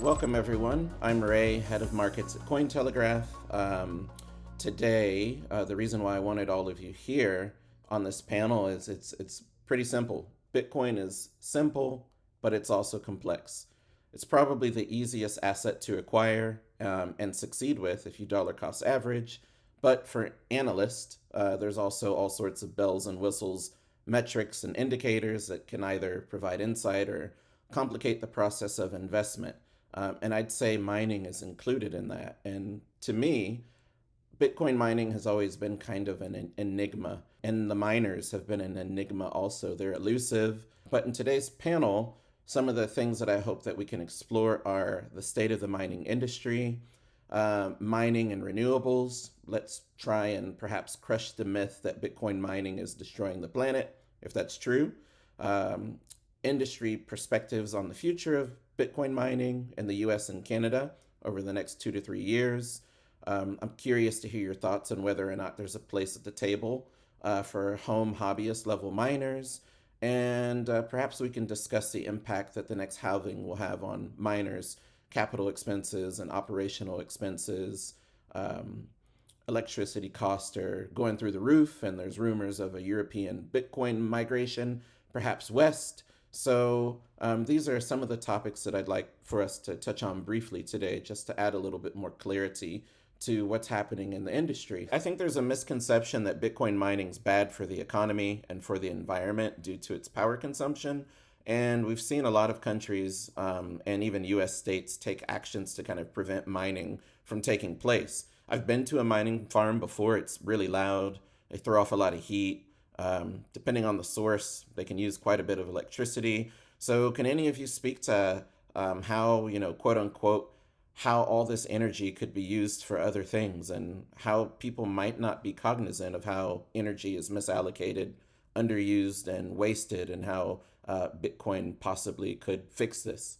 Welcome, everyone. I'm Ray, head of markets at Cointelegraph. Um, today, uh, the reason why I wanted all of you here on this panel is it's it's pretty simple. Bitcoin is simple, but it's also complex. It's probably the easiest asset to acquire um, and succeed with if you dollar cost average. But for analysts, uh, there's also all sorts of bells and whistles, metrics and indicators that can either provide insight or complicate the process of investment. Um, and I'd say mining is included in that. And to me, Bitcoin mining has always been kind of an enigma, and the miners have been an enigma also. They're elusive. But in today's panel, some of the things that I hope that we can explore are the state of the mining industry, uh, mining and renewables. Let's try and perhaps crush the myth that Bitcoin mining is destroying the planet, if that's true. Um, industry perspectives on the future of Bitcoin mining in the US and Canada over the next two to three years. Um, I'm curious to hear your thoughts on whether or not there's a place at the table uh, for home hobbyist level miners. And uh, perhaps we can discuss the impact that the next halving will have on miners' capital expenses and operational expenses. Um, electricity costs are going through the roof, and there's rumors of a European Bitcoin migration, perhaps west. So um, these are some of the topics that I'd like for us to touch on briefly today, just to add a little bit more clarity to what's happening in the industry. I think there's a misconception that Bitcoin mining is bad for the economy and for the environment due to its power consumption. And we've seen a lot of countries um, and even US states take actions to kind of prevent mining from taking place. I've been to a mining farm before, it's really loud, they throw off a lot of heat. Um, depending on the source, they can use quite a bit of electricity. So can any of you speak to um, how, you know, quote unquote, how all this energy could be used for other things and how people might not be cognizant of how energy is misallocated, underused, and wasted, and how uh, Bitcoin possibly could fix this?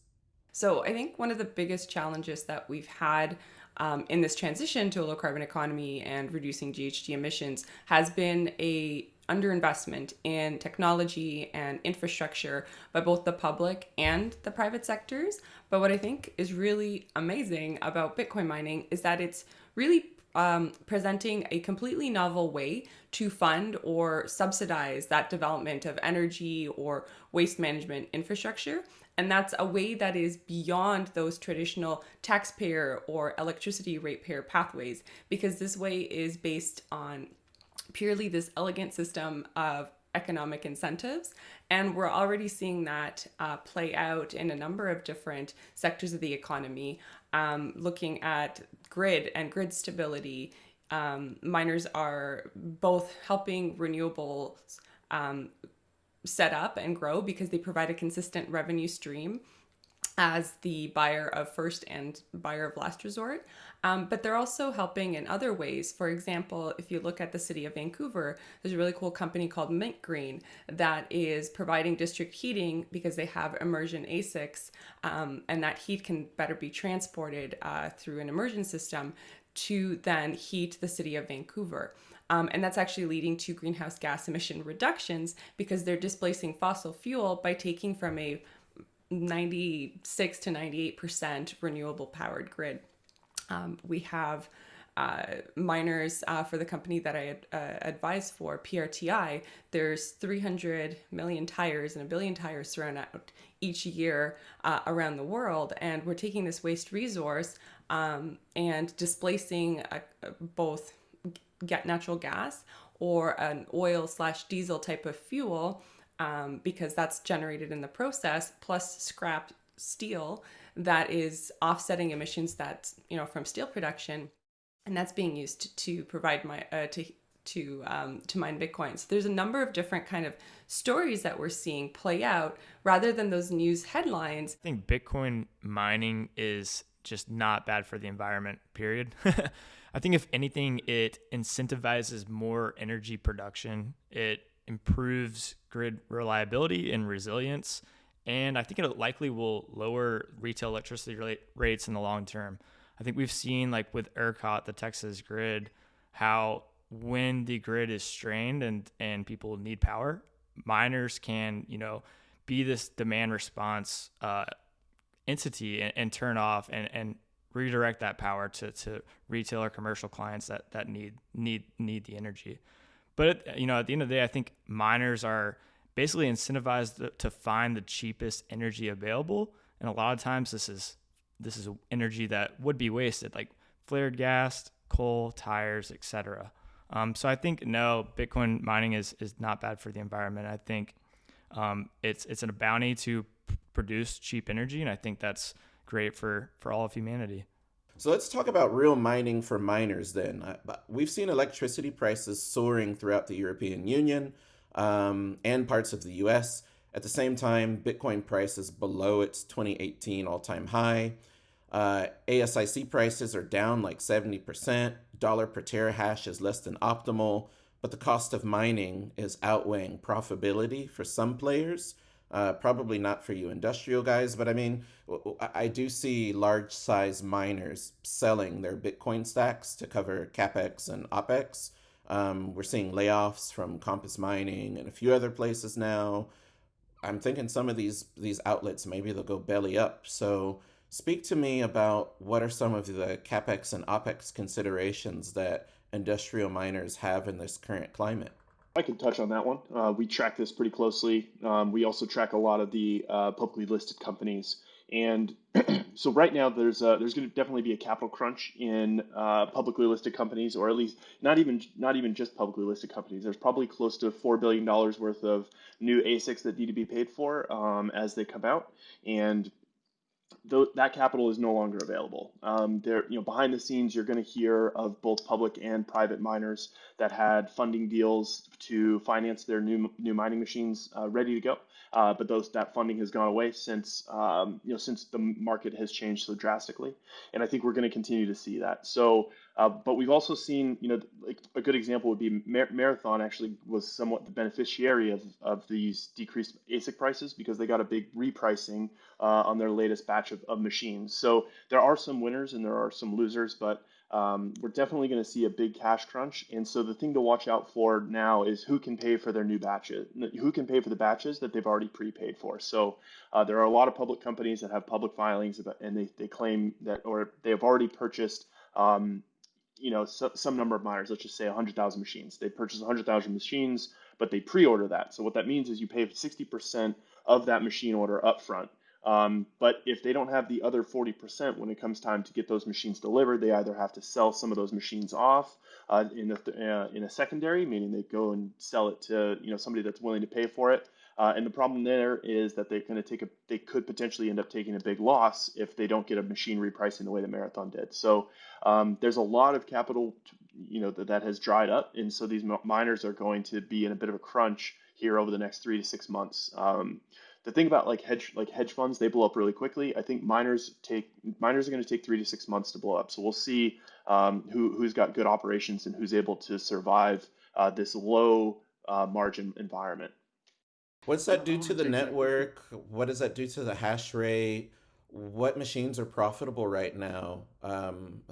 So I think one of the biggest challenges that we've had um, in this transition to a low carbon economy and reducing GHG emissions has been a underinvestment in technology and infrastructure by both the public and the private sectors. But what I think is really amazing about Bitcoin mining is that it's really um, presenting a completely novel way to fund or subsidize that development of energy or waste management infrastructure. And that's a way that is beyond those traditional taxpayer or electricity ratepayer pathways, because this way is based on purely this elegant system of economic incentives. And we're already seeing that uh, play out in a number of different sectors of the economy. Um, looking at grid and grid stability, um, miners are both helping renewables um, set up and grow because they provide a consistent revenue stream as the buyer of first and buyer of last resort. Um, but they're also helping in other ways. For example, if you look at the city of Vancouver, there's a really cool company called MintGreen that is providing district heating because they have immersion ASICs, um, and that heat can better be transported uh, through an immersion system to then heat the city of Vancouver. Um, and that's actually leading to greenhouse gas emission reductions because they're displacing fossil fuel by taking from a 96 to 98% renewable powered grid. Um, we have uh, miners uh, for the company that I uh, advise for, PRTI, there's 300 million tires and a billion tires thrown out each year uh, around the world. And we're taking this waste resource um, and displacing uh, both get natural gas or an oil slash diesel type of fuel um, because that's generated in the process, plus scrap steel that is offsetting emissions that's you know from steel production, and that's being used to provide my uh, to to um, to mine Bitcoin. So there's a number of different kind of stories that we're seeing play out rather than those news headlines. I think Bitcoin mining is just not bad for the environment. Period. I think if anything, it incentivizes more energy production. It improves grid reliability and resilience. And I think it likely will lower retail electricity rates in the long term. I think we've seen, like with ERCOT, the Texas grid, how when the grid is strained and, and people need power, miners can, you know, be this demand response uh, entity and, and turn off and, and redirect that power to, to retail or commercial clients that, that need need need the energy. But you know, at the end of the day, I think miners are basically incentivized to find the cheapest energy available, and a lot of times this is this is energy that would be wasted, like flared gas, coal, tires, etc. Um, so I think no, Bitcoin mining is is not bad for the environment. I think um, it's it's a bounty to p- produce cheap energy, and I think that's great for for all of humanity. So let's talk about real mining for miners then. We've seen electricity prices soaring throughout the European Union um, and parts of the US. At the same time, Bitcoin price is below its 2018 all time high. Uh, ASIC prices are down like 70%. Dollar per terahash is less than optimal, but the cost of mining is outweighing profitability for some players. Uh, probably not for you industrial guys, but I mean, I do see large size miners selling their Bitcoin stacks to cover capex and opex. Um, we're seeing layoffs from Compass Mining and a few other places now. I'm thinking some of these these outlets maybe they'll go belly up. So speak to me about what are some of the capex and opex considerations that industrial miners have in this current climate. I can touch on that one. Uh, we track this pretty closely. Um, we also track a lot of the uh, publicly listed companies, and so right now there's a, there's going to definitely be a capital crunch in uh, publicly listed companies, or at least not even not even just publicly listed companies. There's probably close to four billion dollars worth of new ASICs that need to be paid for um, as they come out, and th- that capital is no longer available. Um, there, you know, behind the scenes, you're going to hear of both public and private miners that had funding deals to finance their new new mining machines uh, ready to go. Uh, but those that funding has gone away since um, you know since the market has changed so drastically, and I think we're going to continue to see that. So, uh, but we've also seen you know like a good example would be Mar- Marathon actually was somewhat the beneficiary of of these decreased ASIC prices because they got a big repricing uh, on their latest batch of, of machines. So there are some winners and there are some losers, but um, we're definitely going to see a big cash crunch. And so the thing to watch out for now is who can pay for their new batches, who can pay for the batches that they've already prepaid for. So uh, there are a lot of public companies that have public filings about, and they, they claim that, or they have already purchased, um, you know, so, some number of miners, let's just say 100,000 machines. They purchase 100,000 machines, but they pre-order that. So what that means is you pay 60% of that machine order upfront. Um, but if they don't have the other 40% when it comes time to get those machines delivered, they either have to sell some of those machines off uh, in, a, uh, in a secondary, meaning they go and sell it to you know somebody that's willing to pay for it. Uh, and the problem there is that they're going to take a, they could potentially end up taking a big loss if they don't get a machine repricing the way that Marathon did. So um, there's a lot of capital, you know, that, that has dried up, and so these miners are going to be in a bit of a crunch here over the next three to six months. Um, the thing about like hedge like hedge funds, they blow up really quickly. I think miners take miners are going to take three to six months to blow up. So we'll see um, who who's got good operations and who's able to survive uh, this low uh, margin environment. What's that do to the network? What does that do to the hash rate? What machines are profitable right now? Um,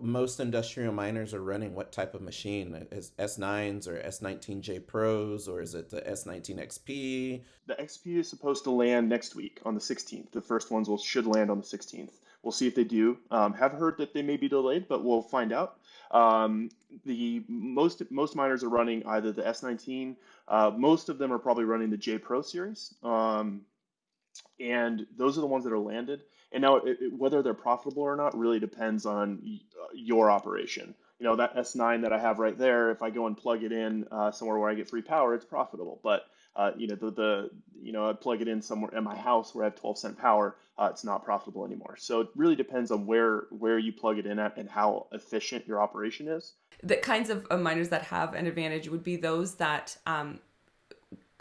most industrial miners are running what type of machine? Is S9s or S19J Pros or is it the S19 XP? The XP is supposed to land next week on the 16th. The first ones will should land on the 16th. We'll see if they do. Um, have heard that they may be delayed, but we'll find out. Um, the most most miners are running either the S19. Uh, most of them are probably running the J Pro series, um, and those are the ones that are landed. And now, it, it, whether they're profitable or not really depends on uh, your operation. You know, that S9 that I have right there, if I go and plug it in uh, somewhere where I get free power, it's profitable. But uh, you know, the, the you know, I plug it in somewhere in my house where I have 12 cent power, uh, it's not profitable anymore. So it really depends on where where you plug it in at and how efficient your operation is. The kinds of miners that have an advantage would be those that um,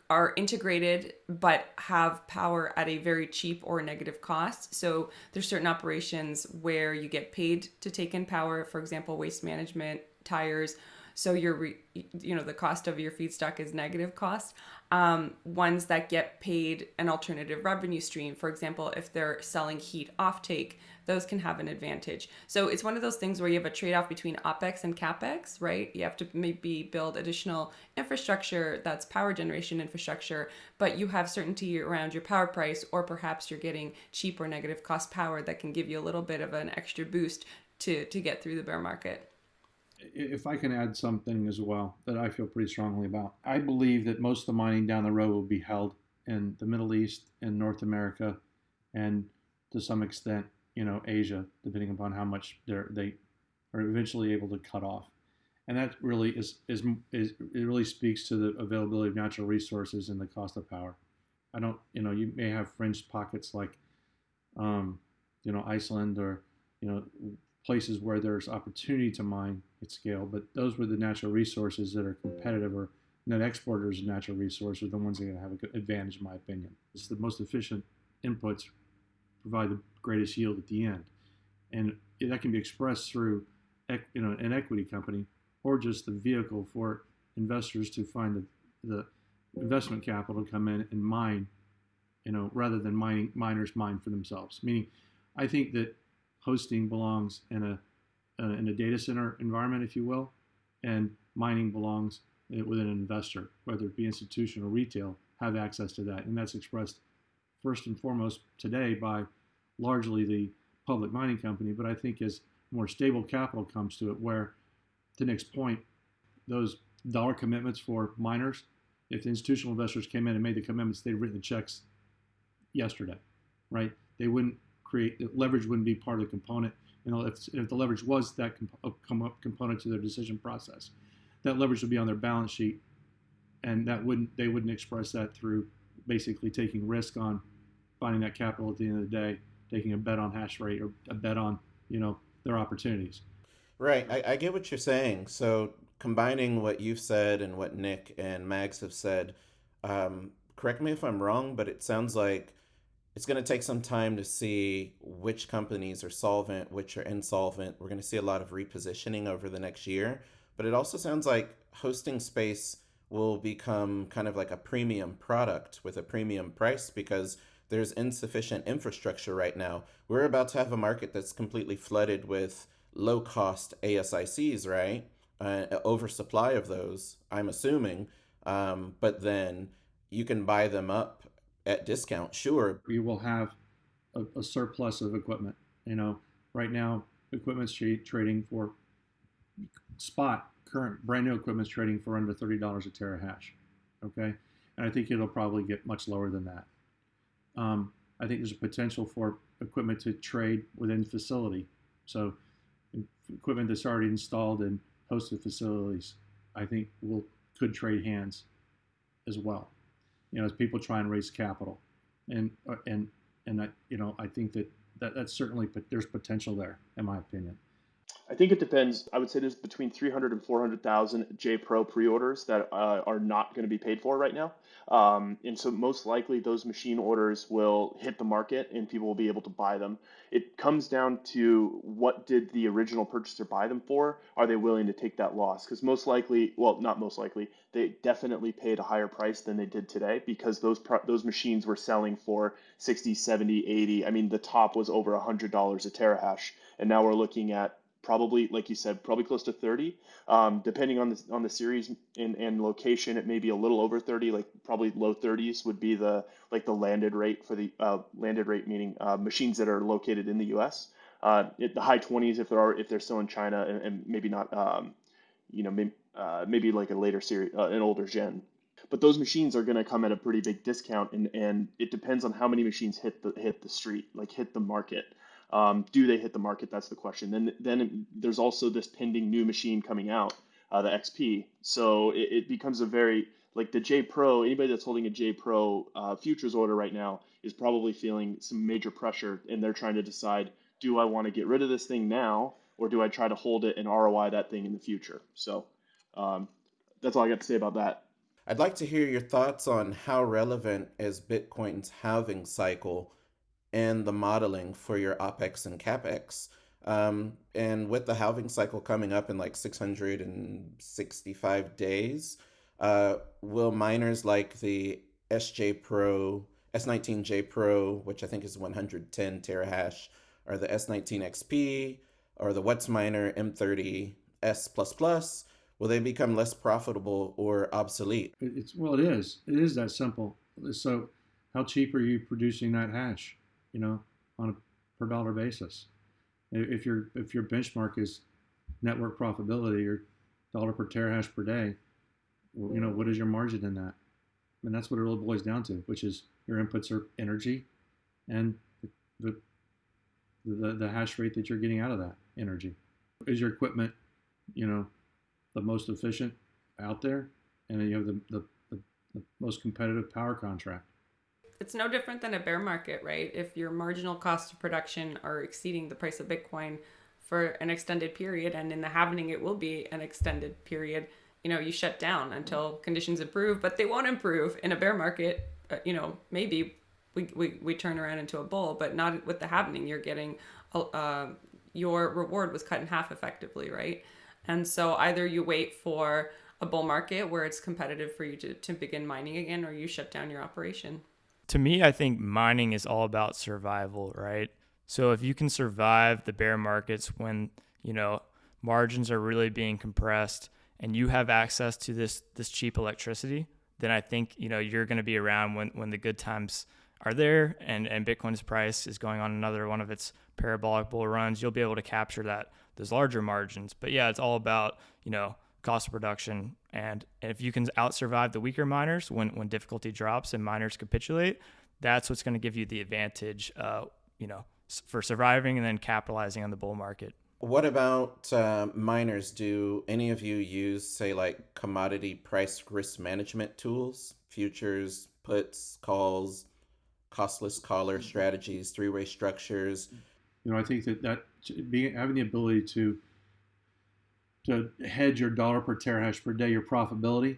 are integrated but have power at a very cheap or negative cost. So there's certain operations where you get paid to take in power, for example, waste management tires so your you know the cost of your feedstock is negative cost um, ones that get paid an alternative revenue stream. For example if they're selling heat offtake those can have an advantage. So it's one of those things where you have a trade-off between opex and capex right? You have to maybe build additional infrastructure that's power generation infrastructure but you have certainty around your power price or perhaps you're getting cheap or negative cost power that can give you a little bit of an extra boost to to get through the bear market if I can add something as well that I feel pretty strongly about, I believe that most of the mining down the road will be held in the Middle East and North America, and to some extent, you know, Asia, depending upon how much they're they are eventually able to cut off, and that really is is is it really speaks to the availability of natural resources and the cost of power. I don't, you know, you may have fringe pockets like, um, you know, Iceland or you know places where there's opportunity to mine at scale, but those were the natural resources that are competitive or net exporters of natural resources are the ones that are going to have a good advantage, in my opinion. It's the most efficient inputs provide the greatest yield at the end, and that can be expressed through, you know, an equity company or just the vehicle for investors to find the, the investment capital to come in and mine, you know, rather than mining miners mine for themselves. Meaning, I think that hosting belongs in a uh, in a data center environment, if you will, and mining belongs with an investor, whether it be institutional or retail, have access to that, and that's expressed first and foremost today by largely the public mining company. But I think as more stable capital comes to it, where to Nick's point, those dollar commitments for miners, if the institutional investors came in and made the commitments, they'd written the checks yesterday, right? They wouldn't create leverage wouldn't be part of the component. You know, if, if the leverage was that comp- component to their decision process, that leverage would be on their balance sheet, and that wouldn't they wouldn't express that through basically taking risk on finding that capital at the end of the day, taking a bet on hash rate or a bet on you know their opportunities. Right, I, I get what you're saying. So combining what you've said and what Nick and Mags have said, um, correct me if I'm wrong, but it sounds like it's going to take some time to see which companies are solvent, which are insolvent. We're going to see a lot of repositioning over the next year. But it also sounds like hosting space will become kind of like a premium product with a premium price because there's insufficient infrastructure right now. We're about to have a market that's completely flooded with low cost ASICs, right? Uh, oversupply of those, I'm assuming. Um, but then you can buy them up at discount, sure. You will have a, a surplus of equipment. You know, right now, equipment's trading for spot current brand new equipment's trading for under thirty dollars a terahash. Okay, and I think it'll probably get much lower than that. Um, I think there's a potential for equipment to trade within facility. So equipment that's already installed in hosted facilities, I think will could trade hands as well you know, as people try and raise capital, and uh, and and I, you know, I think that, that that's certainly but there's potential there, in my opinion. I think it depends. I would say there's between 300 and 400,000 J Pro pre-orders that uh, are not going to be paid for right now. Um, and so most likely those machine orders will hit the market and people will be able to buy them. It comes down to what did the original purchaser buy them for? Are they willing to take that loss? Because most likely, well, not most likely, they definitely paid a higher price than they did today because those those machines were selling for 60, 70, 80. I mean, the top was over $100 a terahash. And now we're looking at probably like you said probably close to 30 um, depending on the on the series and, and location it may be a little over 30 like probably low 30s would be the like the landed rate for the uh, landed rate meaning uh, machines that are located in the us uh, it, the high 20s if there are if they're still in china and, and maybe not um, you know maybe, uh, maybe like a later series uh, an older gen. But those machines are going to come at a pretty big discount and, and it depends on how many machines hit the hit the street like hit the market um, do they hit the market? That's the question. Then then there's also this pending new machine coming out, uh, the XP. So it, it, becomes a very like the J Pro. Anybody that's holding a J Pro uh, futures order right now is probably feeling some major pressure, and they're trying to decide: Do I want to get rid of this thing now, or do I try to hold it and ROI that thing in the future? So um, that's all I got to say about that. I'd like to hear your thoughts on how relevant is Bitcoin's halving cycle and the modeling for your OPEX and CAPEX. Um, and with the halving cycle coming up in like 665 days, uh, will miners like the SJ Pro, S19J Pro, which I think is 110 terahash, or the S19 XP, or the Whatsminer M30 S++, will they become less profitable or obsolete? It's well, it is. It is that simple. So, how cheap are you producing that hash? You know, on a per dollar basis. If your if your benchmark is network profitability or dollar per terahash per day, you know what is your margin in that? And that's what it really boils down to, which is your inputs are energy, and the the, the hash rate that you're getting out of that energy. Is your equipment, you know, the most efficient out there, and you have the, the, the, the most competitive power contract. It's no different than a bear market, right? If your marginal cost of production are exceeding the price of Bitcoin for an extended period, and in the halving it will be an extended period, you know, you shut down until conditions improve, but they won't improve in a bear market. Uh, you know, maybe we, we, we turn around into a bull, but not with the halving. You're getting, uh, your reward was cut in half effectively, right? And so either you wait for a bull market where it's competitive for you to, to begin mining again, or you shut down your operation. To me, I think mining is all about survival, right? So if you can survive the bear markets when, you know, margins are really being compressed and you have access to this this cheap electricity, then I think, you know, you're going to be around when when the good times are there and and Bitcoin's price is going on another one of its parabolic bull runs, you'll be able to capture that those larger margins. But yeah, it's all about, you know, cost of production. And if you can out survive the weaker miners when, when difficulty drops and miners capitulate, that's what's going to give you the advantage, uh, you know, for surviving and then capitalizing on the bull market. What about uh, miners? Do any of you use, say, like commodity price risk management tools, futures, puts, calls, costless collar strategies, three way structures? You know, I think that that being having the ability to to hedge your dollar per terahash per day, your profitability,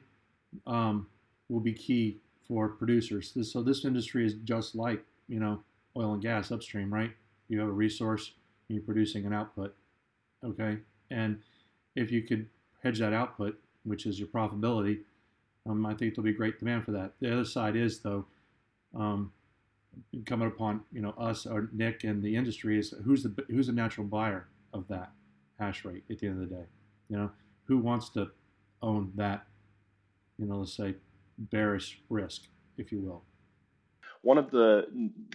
um, will be key for producers. This, so this industry is just like you know oil and gas upstream, right? You have a resource, you're producing an output, okay? And if you could hedge that output, which is your profitability, um, I think there'll be great demand for that. The other side is though, um, coming upon you know us or Nick and the industry is who's the who's the natural buyer of that hash rate at the end of the day. You know, who wants to own that? You know, let's say bearish risk, if you will. One of the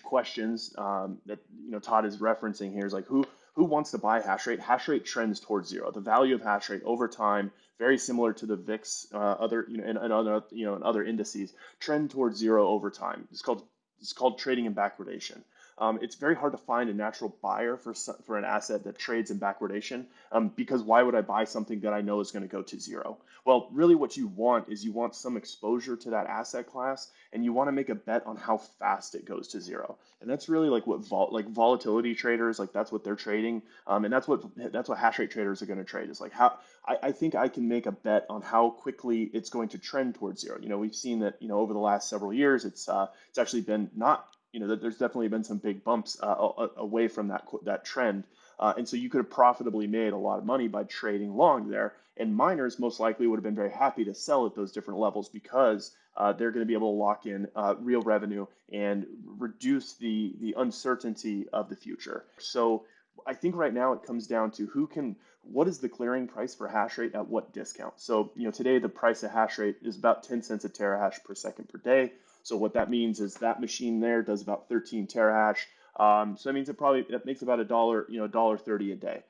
questions um, that you know Todd is referencing here is like who who wants to buy hash rate? Hash rate trends towards zero. The value of hash rate over time, very similar to the VIX, uh, other you know, and, and other you know, and other indices, trend towards zero over time. It's called it's called trading in backwardation. Um, it's very hard to find a natural buyer for for an asset that trades in backwardation um, because why would I buy something that I know is going to go to zero? Well, really, what you want is you want some exposure to that asset class, and you want to make a bet on how fast it goes to zero. And that's really like what vol- like volatility traders like that's what they're trading, um, and that's what that's what hash rate traders are going to trade. Is like how I, I think I can make a bet on how quickly it's going to trend towards zero. You know, we've seen that you know over the last several years, it's uh, it's actually been not you know, there's definitely been some big bumps uh, away from that that trend. Uh, and so you could have profitably made a lot of money by trading long there. And miners most likely would have been very happy to sell at those different levels because uh, they're going to be able to lock in uh, real revenue and reduce the the uncertainty of the future. So I think right now it comes down to who can what is the clearing price for hash rate at what discount. So you know today the price of hash rate is about 10 cents a terahash per second per day. So what that means is that machine there does about 13 terahash. Um, so that means it probably it makes about a dollar, you know, dollar thirty a day.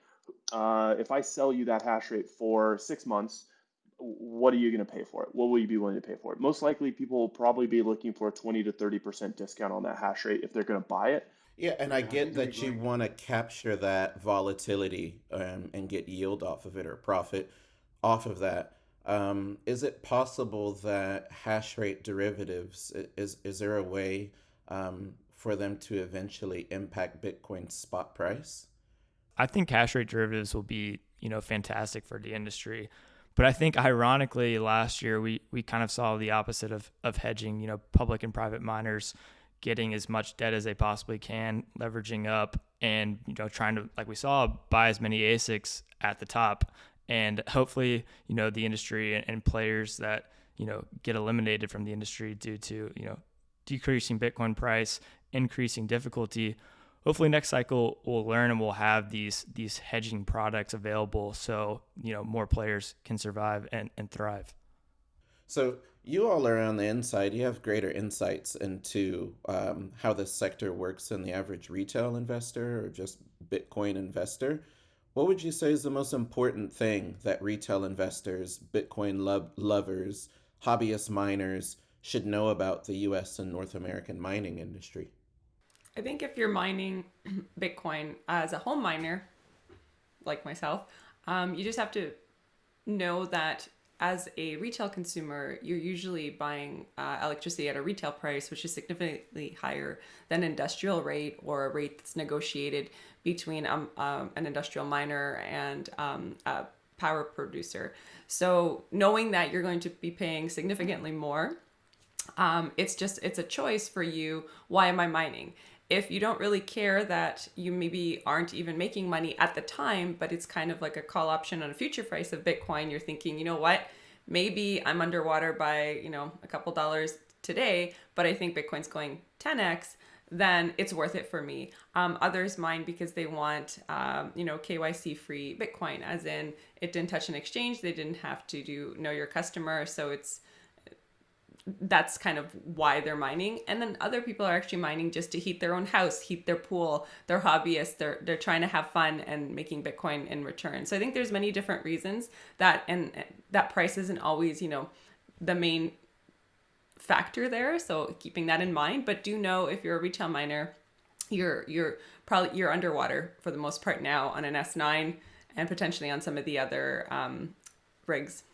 Uh, if I sell you that hash rate for six months, what are you going to pay for it? What will you be willing to pay for it? Most likely, people will probably be looking for a 20 to 30 percent discount on that hash rate if they're going to buy it. Yeah, and I get that you want to capture that volatility um, and get yield off of it or profit off of that. Um, is it possible that hash rate derivatives is is there a way um, for them to eventually impact Bitcoin's spot price? I think hash rate derivatives will be you know fantastic for the industry, but I think ironically last year we we kind of saw the opposite of of hedging. You know, public and private miners getting as much debt as they possibly can, leveraging up, and you know trying to like we saw buy as many ASICs at the top, and hopefully you know the industry and, and players that you know get eliminated from the industry due to you know decreasing Bitcoin price, increasing difficulty. Hopefully next cycle we'll learn and we'll have these these hedging products available so you know more players can survive and, and thrive. So you all are on the inside. You have greater insights into um, how this sector works than the average retail investor or just Bitcoin investor. What would you say is the most important thing that retail investors, Bitcoin lo- lovers, hobbyist miners should know about the US and North American mining industry? I think if you're mining Bitcoin as a home miner, like myself, um, you just have to know that as a retail consumer, you're usually buying uh, electricity at a retail price, which is significantly higher than industrial rate or a rate that's negotiated between um, um, an industrial miner and um, a power producer. So knowing that you're going to be paying significantly more, um, it's just it's a choice for you. Why am I mining? if you don't really care that you maybe aren't even making money at the time, but it's kind of like a call option on a future price of Bitcoin, you're thinking, you know what? Maybe I'm underwater by, you know, a couple dollars today, but I think Bitcoin's going 10x, then it's worth it for me. Um, others mine because they want, um, you know, KYC free Bitcoin, as in it didn't touch an exchange, they didn't have to do know your customer, so it's that's kind of why they're mining and then other people are actually mining just to heat their own house heat their pool they're hobbyists they're they're trying to have fun and making bitcoin in return so i think there's many different reasons that and that price isn't always you know the main factor there so keeping that in mind but do know if you're a retail miner you're you're probably you're underwater for the most part now on an s9 and potentially on some of the other um, rigs.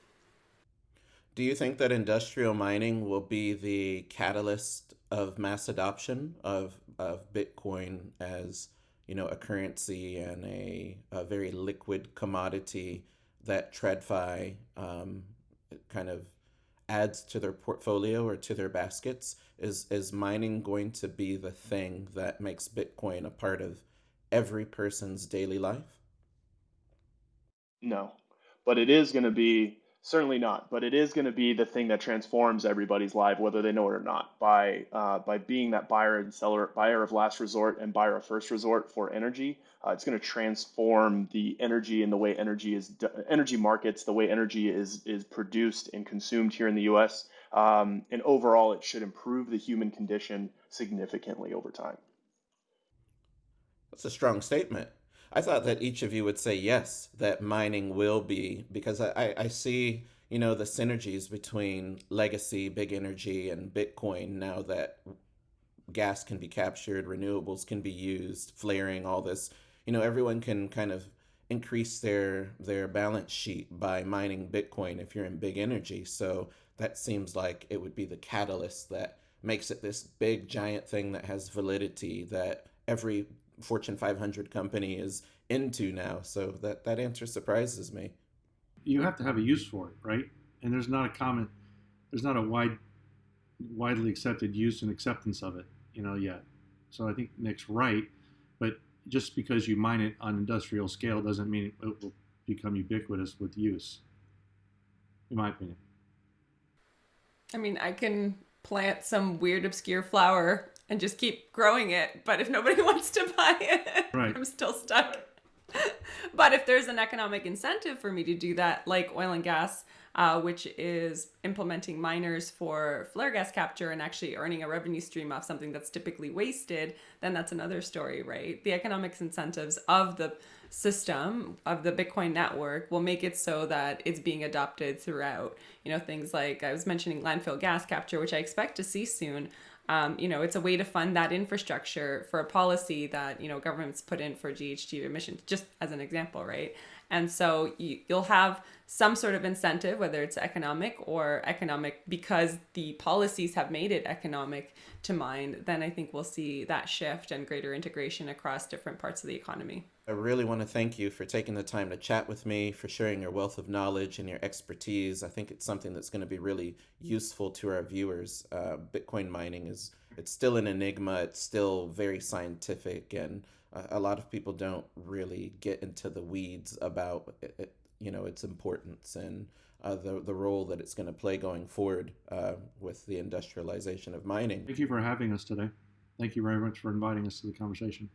Do you think that industrial mining will be the catalyst of mass adoption of, of Bitcoin as you know a currency and a, a very liquid commodity that TradFi um, kind of adds to their portfolio or to their baskets? Is is mining going to be the thing that makes Bitcoin a part of every person's daily life? No, but it is going to be Certainly not, but it is going to be the thing that transforms everybody's life, whether they know it or not, by uh, by being that buyer and seller, buyer of last resort and buyer of first resort for energy. Uh, it's going to transform the energy and the way energy is energy markets, the way energy is is produced and consumed here in the U.S. Um, and overall, it should improve the human condition significantly over time. That's a strong statement. I thought that each of you would say yes, that mining will be, because I, I see, you know, the synergies between legacy, big energy, and Bitcoin now that gas can be captured, renewables can be used, flaring, all this. You know, everyone can kind of increase their their balance sheet by mining Bitcoin if you're in big energy. So that seems like it would be the catalyst that makes it this big giant thing that has validity that every Fortune 500 company is into now. So that that answer surprises me. You have to have a use for it, right? And there's not a common, there's not a wide, widely accepted use and acceptance of it, you know, yet. So I think Nick's right, just because you mine it on industrial scale doesn't mean it will become ubiquitous with use, in my opinion. I mean, I can plant some weird obscure flower and just keep growing it. But if nobody wants to buy it, right. I'm still stuck. but if there's an economic incentive for me to do that, like oil and gas, uh, which is implementing miners for flare gas capture and actually earning a revenue stream off something that's typically wasted, then that's another story, right? The economics incentives of the system of the Bitcoin network will make it so that it's being adopted throughout. You know, things like I was mentioning landfill gas capture, which I expect to see soon. Um, you know, it's a way to fund that infrastructure for a policy that, you know, governments put in for GHG emissions, just as an example, right? And so you, you'll have some sort of incentive, whether it's economic or economic because the policies have made it economic to mine, then I think we'll see that shift and greater integration across different parts of the economy. I really want to thank you for taking the time to chat with me, for sharing your wealth of knowledge and your expertise. I think it's something that's going to be really useful to our viewers. Uh, Bitcoin mining is it's still an enigma. It's still very scientific, and a lot of people don't really get into the weeds about it, you know its importance and uh, the the role that it's going to play going forward uh, with the industrialization of mining. Thank you for having us today. Thank you very much for inviting us to the conversation.